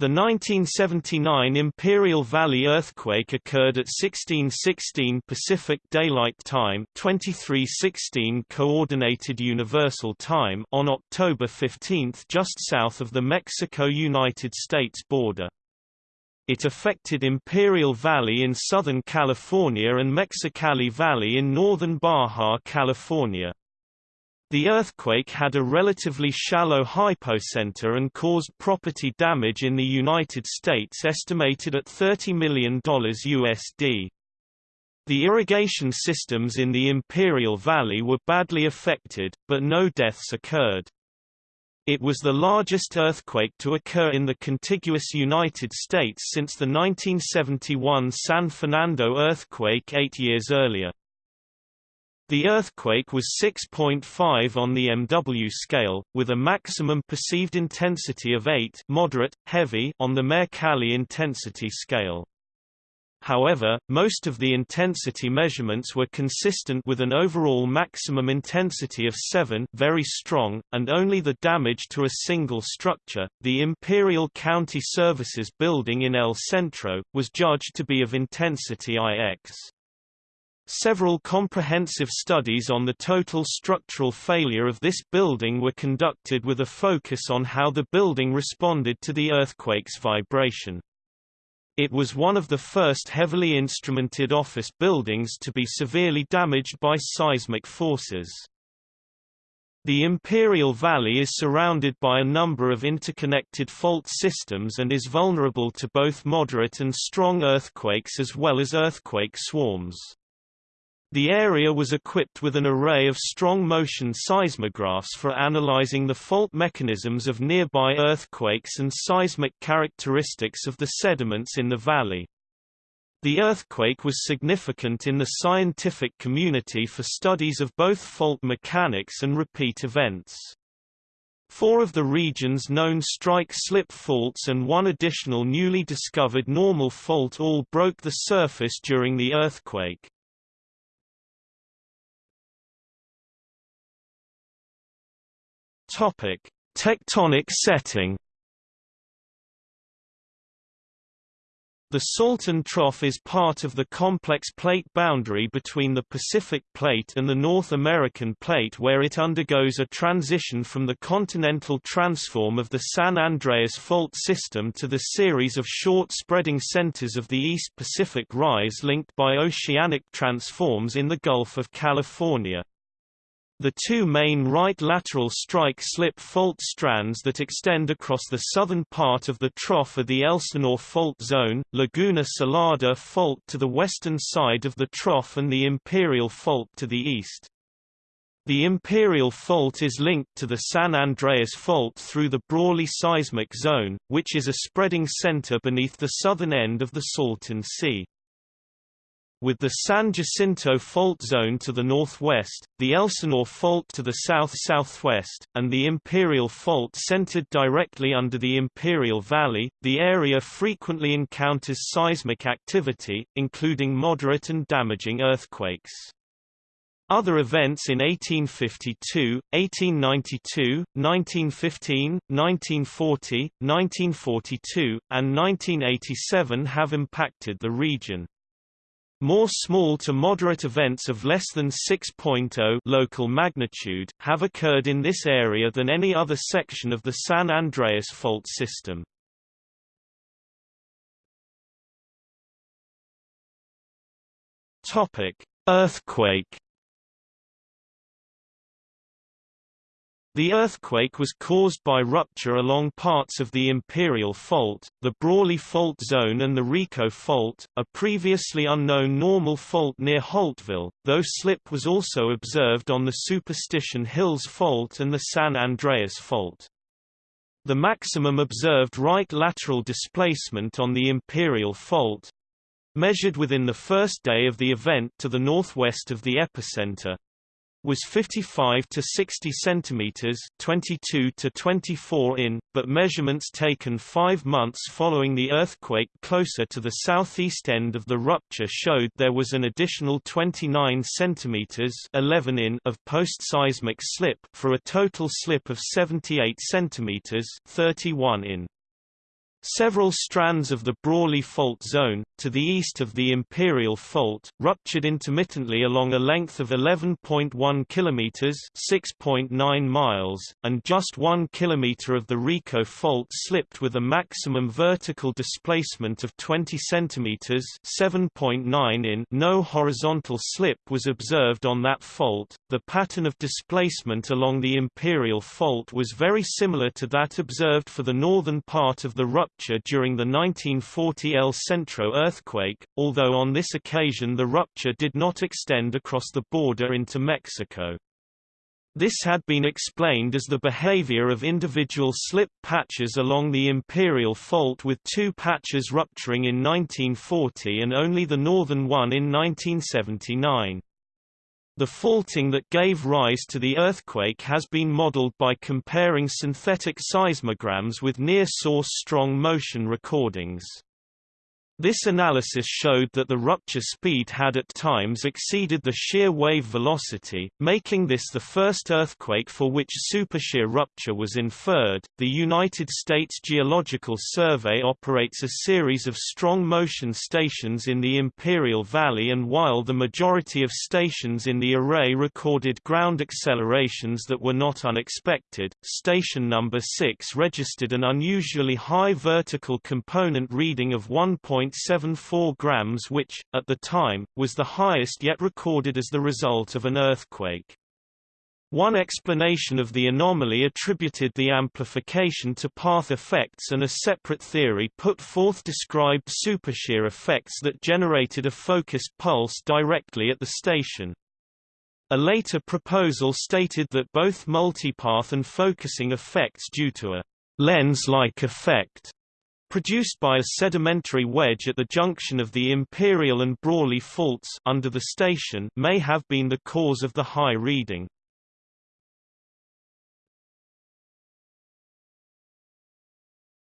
The 1979 Imperial Valley earthquake occurred at 1616 Pacific Daylight Time, 2316 Coordinated Universal Time on October 15 just south of the Mexico-United States border. It affected Imperial Valley in Southern California and Mexicali Valley in northern Baja California. The earthquake had a relatively shallow hypocenter and caused property damage in the United States estimated at $30 million USD. The irrigation systems in the Imperial Valley were badly affected, but no deaths occurred. It was the largest earthquake to occur in the contiguous United States since the 1971 San Fernando earthquake eight years earlier. The earthquake was 6.5 on the MW scale, with a maximum perceived intensity of 8 moderate, heavy on the Mercalli intensity scale. However, most of the intensity measurements were consistent with an overall maximum intensity of 7 very strong, and only the damage to a single structure, the Imperial County Services building in El Centro, was judged to be of intensity IX. Several comprehensive studies on the total structural failure of this building were conducted with a focus on how the building responded to the earthquake's vibration. It was one of the first heavily instrumented office buildings to be severely damaged by seismic forces. The Imperial Valley is surrounded by a number of interconnected fault systems and is vulnerable to both moderate and strong earthquakes as well as earthquake swarms. The area was equipped with an array of strong-motion seismographs for analyzing the fault mechanisms of nearby earthquakes and seismic characteristics of the sediments in the valley. The earthquake was significant in the scientific community for studies of both fault mechanics and repeat events. Four of the region's known strike-slip faults and one additional newly discovered normal fault all broke the surface during the earthquake. Topic: Tectonic setting. The Salton Trough is part of the complex plate boundary between the Pacific Plate and the North American Plate where it undergoes a transition from the continental transform of the San Andreas Fault system to the series of short spreading centers of the East Pacific Rise linked by oceanic transforms in the Gulf of California. The two main right lateral strike-slip fault strands that extend across the southern part of the trough are the Elsinore Fault Zone, Laguna Salada Fault to the western side of the trough and the Imperial Fault to the east. The Imperial Fault is linked to the San Andreas Fault through the Brawley Seismic Zone, which is a spreading center beneath the southern end of the Salton Sea. With the San Jacinto Fault Zone to the northwest, the Elsinore Fault to the south-southwest, and the Imperial Fault centered directly under the Imperial Valley, the area frequently encounters seismic activity, including moderate and damaging earthquakes. Other events in 1852, 1892, 1915, 1940, 1942, and 1987 have impacted the region. More small to moderate events of less than 6.0 local magnitude have occurred in this area than any other section of the San Andreas fault system. Topic: Earthquake The earthquake was caused by rupture along parts of the Imperial Fault, the Brawley Fault Zone and the Rico Fault, a previously unknown normal fault near Holtville, though slip was also observed on the Superstition Hills Fault and the San Andreas Fault. The maximum observed right lateral displacement on the Imperial Fault measured within the first day of the event to the northwest of the epicenter, was 55 to 60 centimeters, 22 to 24 in, but measurements taken 5 months following the earthquake closer to the southeast end of the rupture showed there was an additional 29 centimeters, 11 in of post-seismic slip for a total slip of 78 centimeters, 31 in. Several strands of the Brawley Fault Zone, to the east of the Imperial Fault, ruptured intermittently along a length of 11.1 kilometers (6.9 miles), and just 1 kilometer of the Rico Fault slipped with a maximum vertical displacement of 20 centimeters (7.9 in). No horizontal slip was observed on that fault. The pattern of displacement along the Imperial Fault was very similar to that observed for the northern part of the rupture during the 1940 El Centro earthquake, although on this occasion the rupture did not extend across the border into Mexico. This had been explained as the behavior of individual slip patches along the Imperial Fault with two patches rupturing in 1940 and only the northern one in 1979. The faulting that gave rise to the earthquake has been modeled by comparing synthetic seismograms with near-source strong motion recordings. This analysis showed that the rupture speed had at times exceeded the shear wave velocity, making this the first earthquake for which supershear rupture was inferred. The United States Geological Survey operates a series of strong motion stations in the Imperial Valley, and while the majority of stations in the array recorded ground accelerations that were not unexpected, station number 6 registered an unusually high vertical component reading of 1. 0.74 grams which, at the time, was the highest yet recorded as the result of an earthquake. One explanation of the anomaly attributed the amplification to path effects and a separate theory put forth described supershear effects that generated a focused pulse directly at the station. A later proposal stated that both multipath and focusing effects due to a lens-like effect produced by a sedimentary wedge at the junction of the Imperial and Brawley faults under the station may have been the cause of the high reading.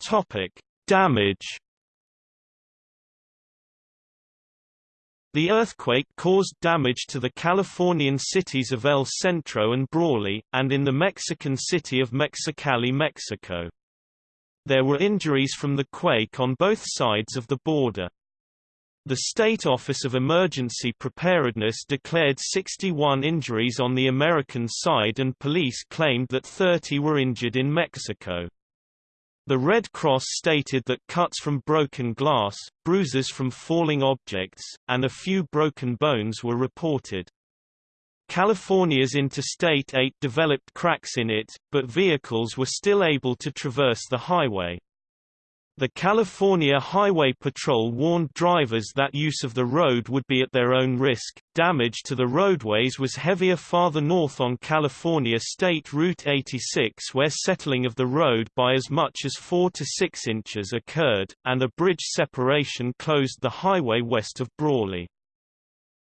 Topic: Damage The earthquake caused damage to the Californian cities of El Centro and Brawley, and in the Mexican city of Mexicali, Mexico. There were injuries from the quake on both sides of the border. The State Office of Emergency Preparedness declared 61 injuries on the American side and police claimed that 30 were injured in Mexico. The Red Cross stated that cuts from broken glass, bruises from falling objects, and a few broken bones were reported. California's Interstate 8 developed cracks in it, but vehicles were still able to traverse the highway. The California Highway Patrol warned drivers that use of the road would be at their own risk. Damage to the roadways was heavier farther north on California State Route 86 where settling of the road by as much as 4 to 6 inches occurred, and a bridge separation closed the highway west of Brawley.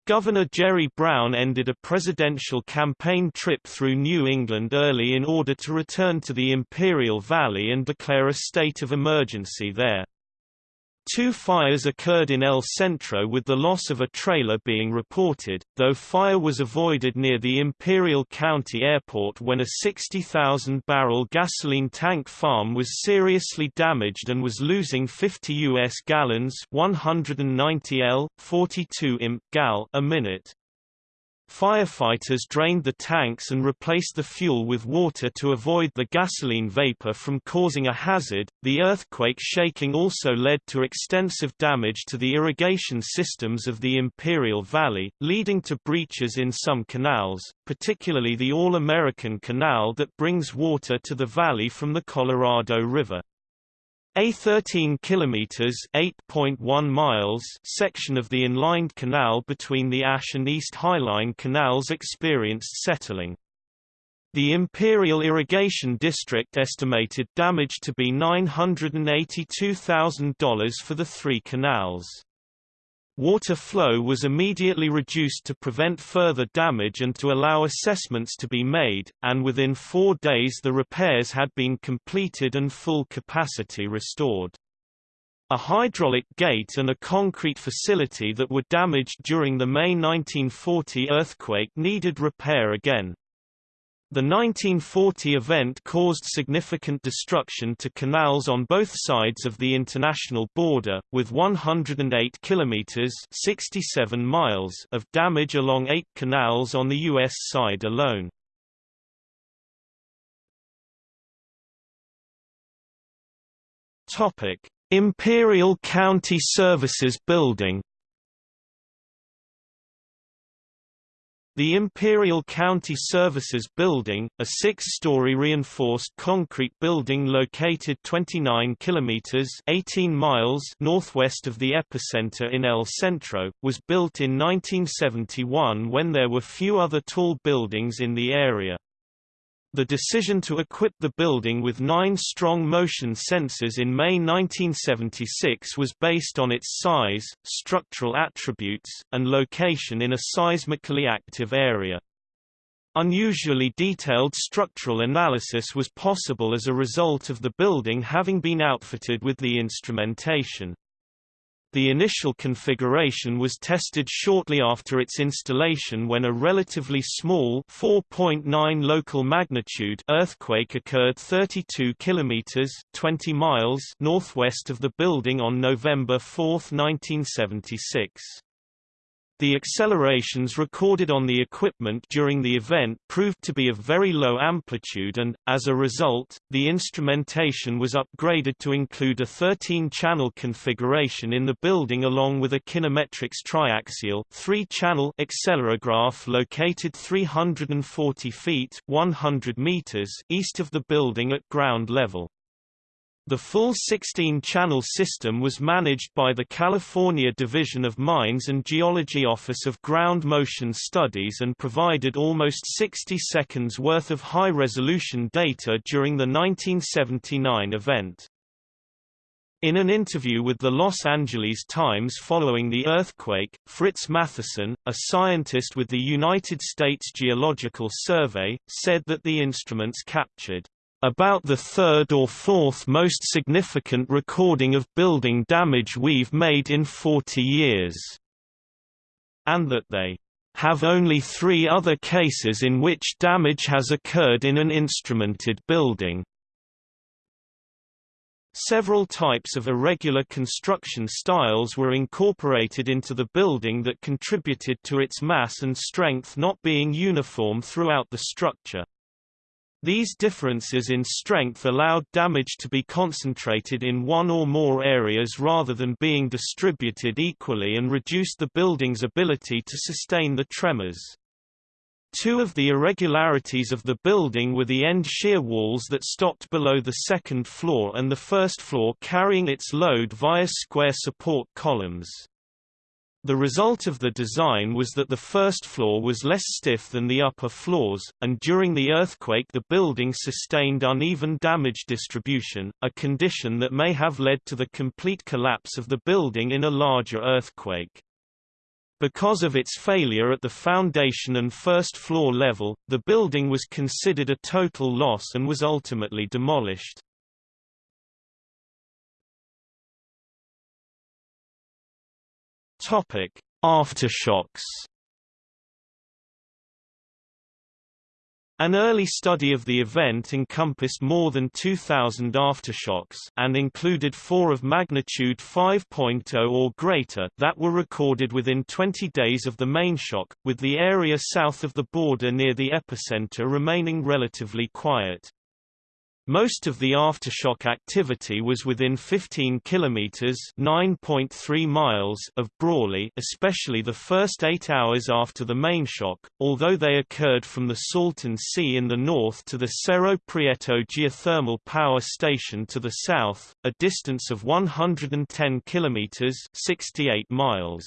Governor Jerry Brown ended a presidential campaign trip through New England early in order to return to the Imperial Valley and declare a state of emergency there. Two fires occurred in El Centro with the loss of a trailer being reported, though fire was avoided near the Imperial County Airport when a 60,000-barrel gasoline tank farm was seriously damaged and was losing 50 U.S. gallons 190 L, 42 im, gal a minute. Firefighters drained the tanks and replaced the fuel with water to avoid the gasoline vapor from causing a hazard. The earthquake shaking also led to extensive damage to the irrigation systems of the Imperial Valley, leading to breaches in some canals, particularly the All-American Canal that brings water to the valley from the Colorado River. A 13 kilometers (8.1 miles) section of the inlined canal between the Ash and East Highline canals experienced settling. The Imperial Irrigation District estimated damage to be $982,000 for the three canals. Water flow was immediately reduced to prevent further damage and to allow assessments to be made, and within four days the repairs had been completed and full capacity restored. A hydraulic gate and a concrete facility that were damaged during the May 1940 earthquake needed repair again. The 1940 event caused significant destruction to canals on both sides of the international border, with 108 kilometers (67 miles) of damage along 8 canals on the US side alone. Topic: Imperial County Services Building The Imperial County Services Building, a six-story reinforced concrete building located 29 kilometers (18 miles) northwest of the epicenter in El Centro, was built in 1971 when there were few other tall buildings in the area. The decision to equip the building with nine strong motion sensors in May 1976 was based on its size, structural attributes, and location in a seismically active area. Unusually detailed structural analysis was possible as a result of the building having been outfitted with the instrumentation. The initial configuration was tested shortly after its installation when a relatively small 4.9 local magnitude earthquake occurred 32 kilometers 20 miles northwest of the building on November 4, 1976. The accelerations recorded on the equipment during the event proved to be of very low amplitude and, as a result, the instrumentation was upgraded to include a 13-channel configuration in the building along with a Kinemetrics triaxial three-channel accelerograph located 340 feet 100 meters east of the building at ground level. The full 16-channel system was managed by the California Division of Mines and Geology Office of Ground Motion Studies and provided almost 60 seconds worth of high-resolution data during the 1979 event. In an interview with the Los Angeles Times following the earthquake, Fritz Matheson, a scientist with the United States Geological Survey, said that the instruments captured about the third or fourth most significant recording of building damage we've made in 40 years. And that they have only three other cases in which damage has occurred in an instrumented building. Several types of irregular construction styles were incorporated into the building that contributed to its mass and strength not being uniform throughout the structure. These differences in strength allowed damage to be concentrated in one or more areas rather than being distributed equally and reduced the building's ability to sustain the tremors. Two of the irregularities of the building were the end shear walls that stopped below the second floor and the first floor carrying its load via square support columns. The result of the design was that the first floor was less stiff than the upper floors, and during the earthquake the building sustained uneven damage distribution, a condition that may have led to the complete collapse of the building in a larger earthquake. Because of its failure at the foundation and first floor level, the building was considered a total loss and was ultimately demolished. Topic: Aftershocks. An early study of the event encompassed more than 2,000 aftershocks and included four of magnitude 5.0 or greater that were recorded within 20 days of the main shock, with the area south of the border near the epicenter remaining relatively quiet. Most of the aftershock activity was within 15 kilometers (9.3 miles) of Brawley, especially the first 8 hours after the main shock, although they occurred from the Salton Sea in the north to the Cerro Prieto geothermal power station to the south, a distance of 110 kilometers (68 miles).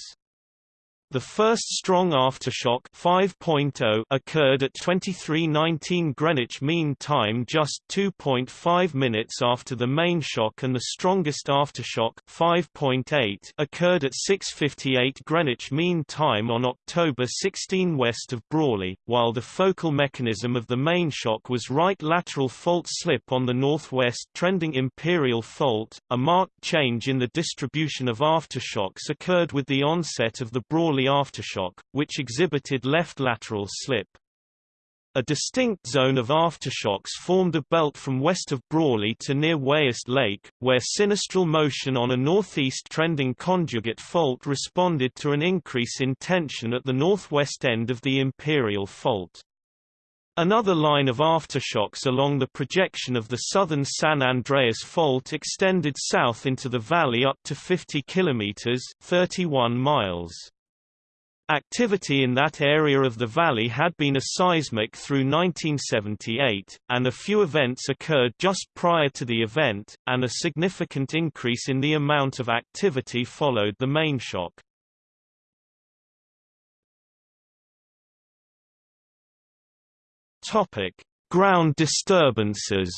The first strong aftershock 5.0 occurred at 23:19 Greenwich Mean Time just 2.5 minutes after the main shock and the strongest aftershock 5.8 occurred at 6:58 Greenwich Mean Time on October 16 west of Brawley, while the focal mechanism of the main shock was right lateral fault slip on the northwest trending Imperial Fault. A marked change in the distribution of aftershocks occurred with the onset of the Brawley aftershock, which exhibited left lateral slip. A distinct zone of aftershocks formed a belt from west of Brawley to near Wiest Lake, where sinistral motion on a northeast trending conjugate fault responded to an increase in tension at the northwest end of the Imperial Fault. Another line of aftershocks along the projection of the southern San Andreas Fault extended south into the valley up to 50 kilometers (31 miles). Activity in that area of the valley had been a seismic through 1978, and a few events occurred just prior to the event, and a significant increase in the amount of activity followed the main shock. Topic: Ground disturbances.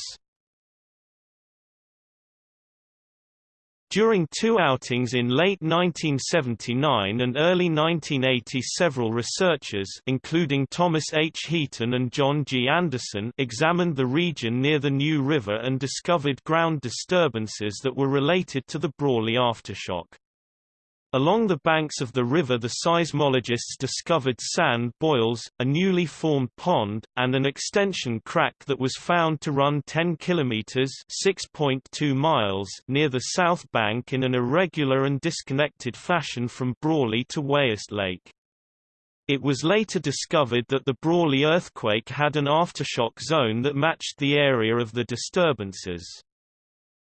During two outings in late 1979 and early 1980 several researchers including Thomas H. Heaton and John G. Anderson examined the region near the New River and discovered ground disturbances that were related to the Brawley aftershock. Along the banks of the river the seismologists discovered sand boils, a newly formed pond, and an extension crack that was found to run 10 kilometers (6.2 miles) near the south bank in an irregular and disconnected fashion from Brawley to Wiest Lake. It was later discovered that the Brawley earthquake had an aftershock zone that matched the area of the disturbances.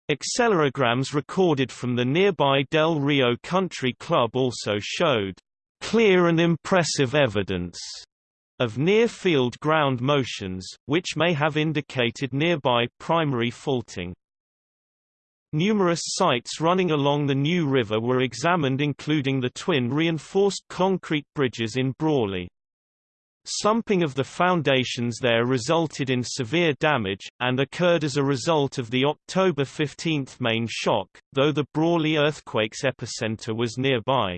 Accelerograms recorded from the nearby Del Rio Country Club also showed clear and impressive evidence of near-field ground motions, which may have indicated nearby primary faulting. Numerous sites running along the New River were examined including the twin reinforced concrete bridges in Brawley. Slumping of the foundations there resulted in severe damage, and occurred as a result of the October 15 main shock, though the Brawley earthquake's epicenter was nearby.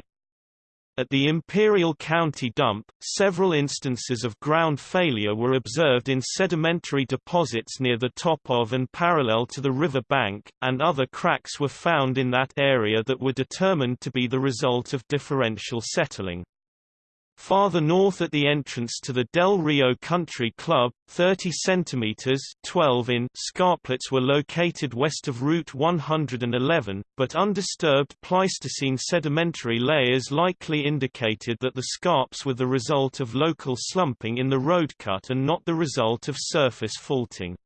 At the Imperial County dump, several instances of ground failure were observed in sedimentary deposits near the top of and parallel to the river bank, and other cracks were found in that area that were determined to be the result of differential settling. Farther north at the entrance to the Del Rio Country Club, 30 cm 12 in scarplets were located west of Route 111, but undisturbed Pleistocene sedimentary layers likely indicated that the scarps were the result of local slumping in the road cut and not the result of surface faulting.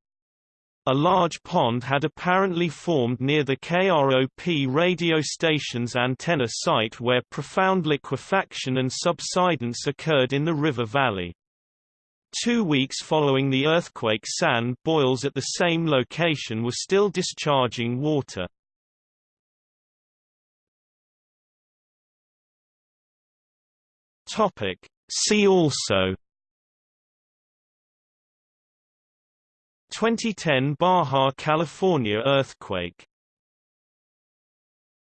A large pond had apparently formed near the KROP radio station's antenna site where profound liquefaction and subsidence occurred in the river valley. Two weeks following the earthquake sand boils at the same location were still discharging water. See also 2010 Baja California earthquake